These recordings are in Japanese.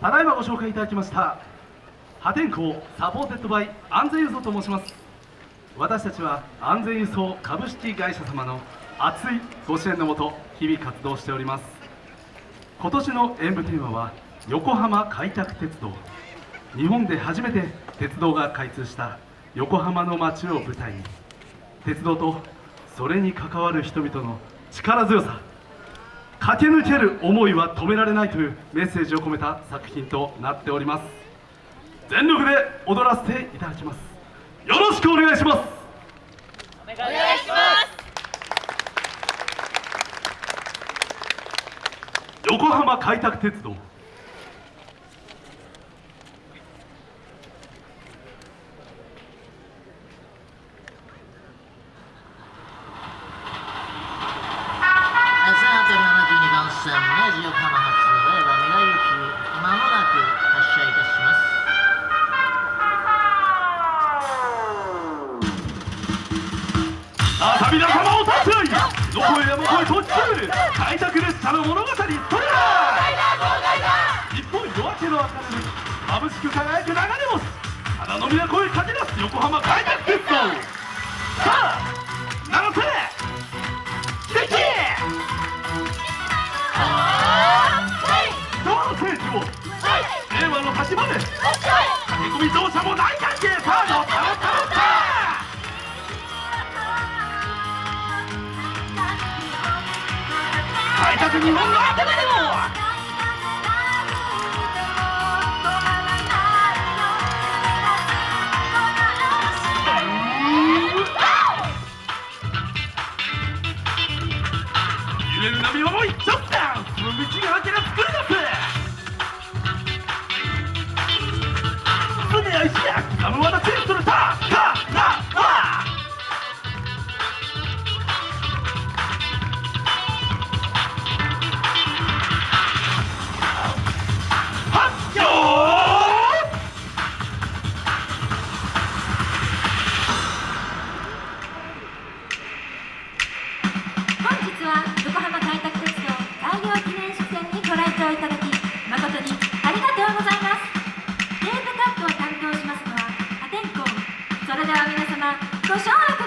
ただいまご紹介いただきました破天荒 supported by 安全輸送と申します。私たちは安全輸送株式会社様の熱いご支援のもと日々活動しております。今年の演舞テーマは横浜開拓鉄道。日本で初めて鉄道が開通した横浜の街を舞台に。鉄道とそれに関わる人々の力強さ。駆け抜ける思いは止められないというメッセージを込めた作品となっております。全力で踊らせていただきます。よろしくお願いします。お願いします。横浜開拓鉄道明治横浜発令和未来行きまもなく発車いたします。さあ皆様お立ち会いどこへ山越えと地中開拓列車の物語それだ日本夜明けの明るみ眩しく輝く流れ星花の都へ駆け出す横浜開拓鉄道。場の端まで。駆け込み乗車も大歓迎さあ乗った乗った乗った開拓日本の頭でも。それでは皆様ご唱和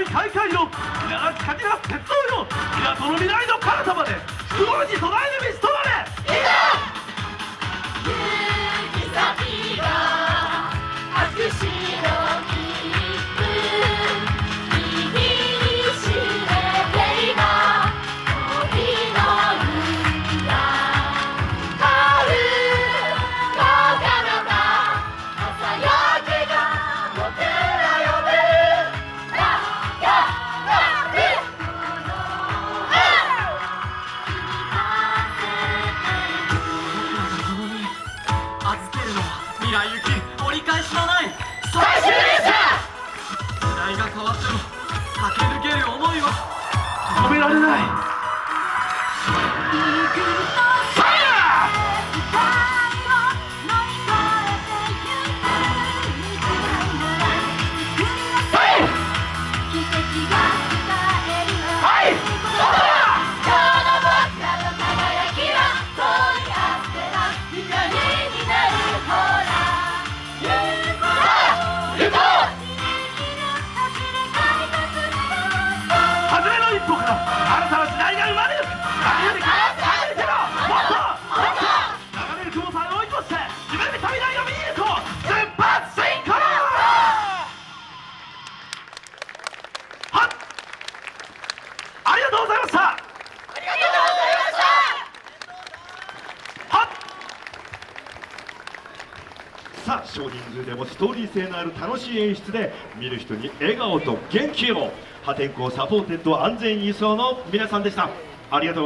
まる街並み大会の稲垣かけら鉄道よ港の未来の彼方まで不老に備える道となれ。いざのは未来行き折り返しのない最終列車時代が変わっても駆け抜ける思いは止められない少人数でもストーリー性のある楽しい演出で見る人に笑顔と元気を。破天荒 supported 安全輸送の皆さんでした。ありがとう